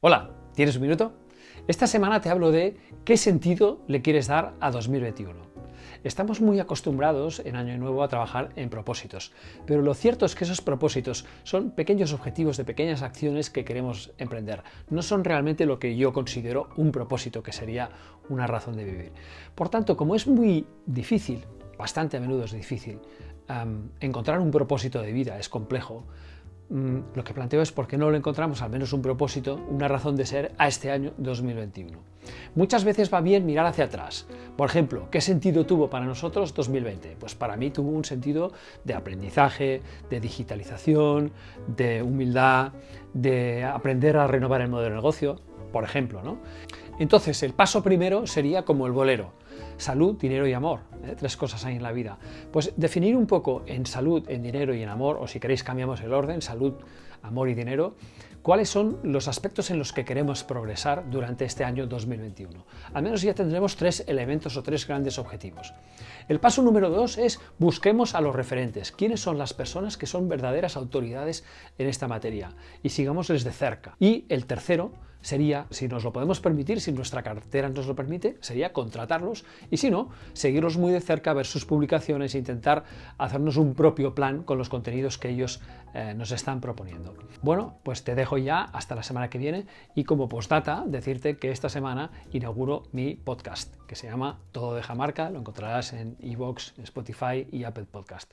Hola, ¿tienes un minuto? Esta semana te hablo de qué sentido le quieres dar a 2021. Estamos muy acostumbrados en Año Nuevo a trabajar en propósitos, pero lo cierto es que esos propósitos son pequeños objetivos de pequeñas acciones que queremos emprender. No son realmente lo que yo considero un propósito, que sería una razón de vivir. Por tanto, como es muy difícil, bastante a menudo es difícil, encontrar un propósito de vida, es complejo, lo que planteo es por qué no le encontramos al menos un propósito, una razón de ser a este año 2021. Muchas veces va bien mirar hacia atrás. Por ejemplo, ¿qué sentido tuvo para nosotros 2020? Pues para mí tuvo un sentido de aprendizaje, de digitalización, de humildad, de aprender a renovar el modelo de negocio, por ejemplo. ¿no? Entonces, el paso primero sería como el bolero salud, dinero y amor. ¿eh? Tres cosas hay en la vida. Pues definir un poco en salud, en dinero y en amor, o si queréis cambiamos el orden, salud, amor y dinero, cuáles son los aspectos en los que queremos progresar durante este año 2021. Al menos ya tendremos tres elementos o tres grandes objetivos. El paso número dos es busquemos a los referentes. ¿Quiénes son las personas que son verdaderas autoridades en esta materia? Y sigámosles de cerca. Y el tercero sería, si nos lo podemos permitir, si nuestra cartera nos lo permite, sería contratarlos y si no, seguirlos muy de cerca, ver sus publicaciones e intentar hacernos un propio plan con los contenidos que ellos eh, nos están proponiendo. Bueno, pues te dejo ya hasta la semana que viene y como postdata decirte que esta semana inauguro mi podcast que se llama Todo de Jamarca, lo encontrarás en iVoox, Spotify y Apple Podcast.